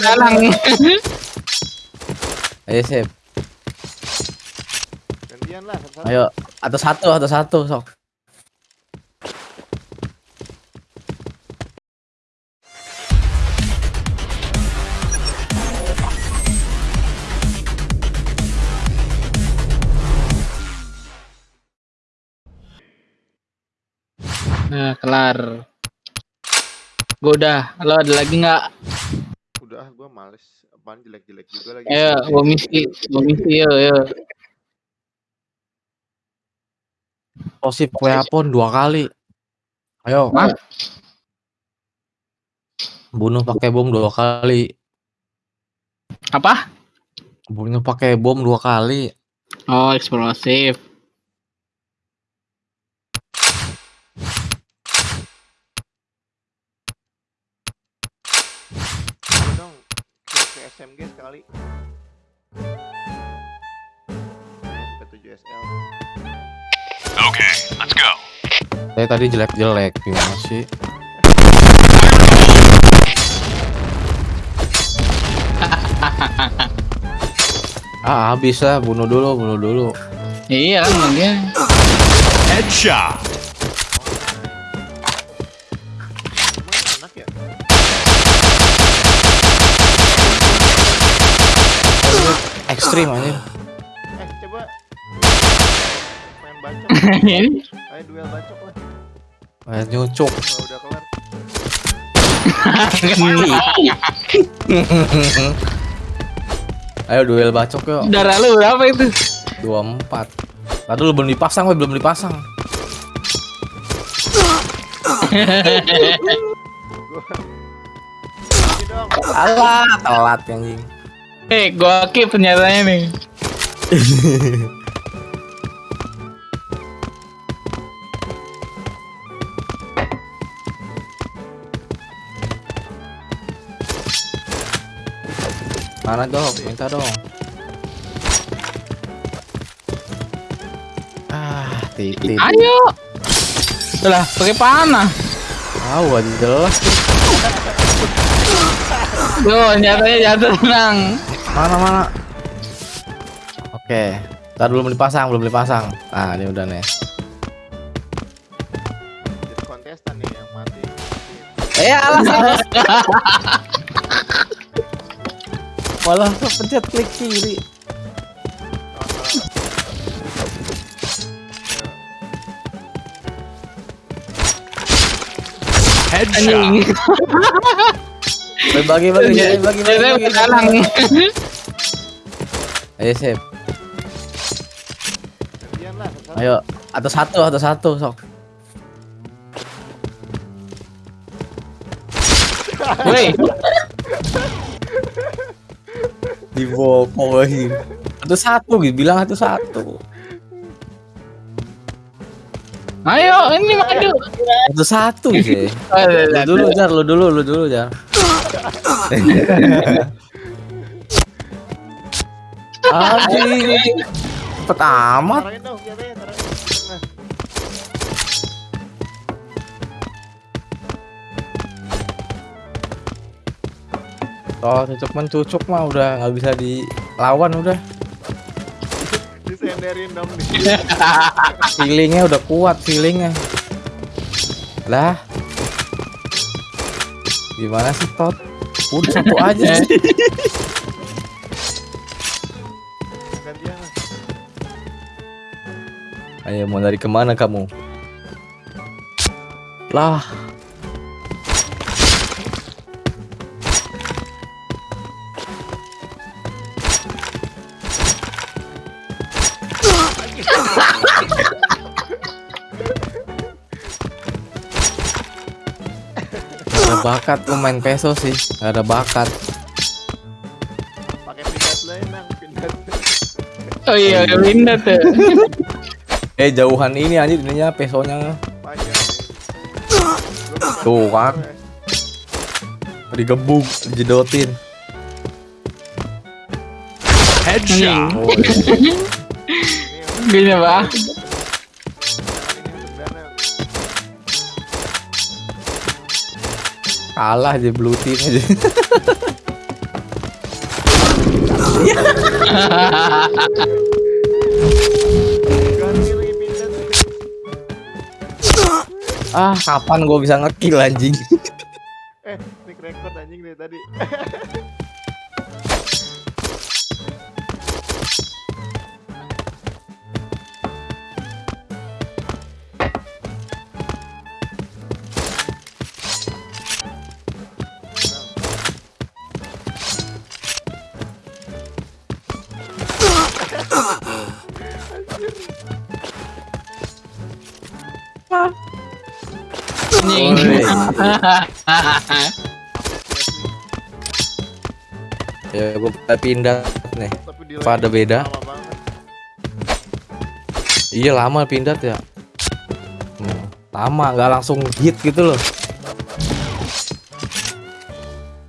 dalam. Ayo sip. Gantian lah satu-satu. Ayo, atau satu atau satu sok. Nah, kelar. Gua udah. Lo ada lagi nggak? Udah gua males. Apaan jelek-jelek juga lagi. Ayo, gua misi, gua misi yo yo. Posip weapon dua kali. Ayo, Hah? bunuh pakai bom dua kali. Apa? Bunuh pakai bom dua kali. Oh, eksplosif. SMG sekali. P7 SL. Saya tadi jelek-jelek gimana sih? ah habis lah bunuh dulu bunuh dulu Iya kan dia. Headshot. Ekstrim aja Eh, coba main bacok. Ini Ayo duel bacok lah. Nyucuk Kalau udah kelar. ayo duel bacok yuk darah lu berapa itu? 24 Tadi lu belum dipasang weh belum dipasang. Alah telat anjing Eh, gua keep ternyatanya nih. Mana dong minta dong Ah titik Ayo. Lah, pakai panah. Tahu aja jelas Tuh, nyatanya jatuh tenang. Mana mana Oke Ntar belum dipasang belum dipasang Nah ini udah nih Jadi kontestan nih yang mati. Eh alah salah. Malah kepencet klik kiri Headshot. Anjing. Bagi Ayo sip. Ayo atau satu atau satu sok. Woi, Dibokohin Satu satu gitu. Bilang satu satu. Ayo ini maju. Satu satu sih Oh, Lu dulu jar. Lu dulu lu dulu jar Anjing. Cepet amat. Nah, Oh cucuk mencucuk mah udah nggak bisa dilawan udah. Disenderin dong nih. feelingnya udah kuat feelingnya. Lah. Gimana sih tot? Udah satu aja ayo mau dari ke mana kamu lah ada bakat lu main peso sih Gak ada bakat Pakai nang, pindat. Oh iya, udah pindah tuh. Eh jauhan ini anjir ininya pesonya. Tuh kan Digebuk Dijedotin Headshot. Gini, Pak. Dana. Kalah aja blue team aja Ah, kapan gua bisa ngekill anjing? Eh, nick record anjing dari tadi. Anjing. ya gua pindah nih. Tapi di Apa ada beda? Iya lama pindah ya. Hmm, lama nggak langsung hit gitu loh.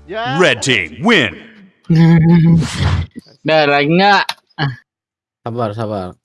Ya. Red team win. Udah lagi nggak? Sabar, sabar.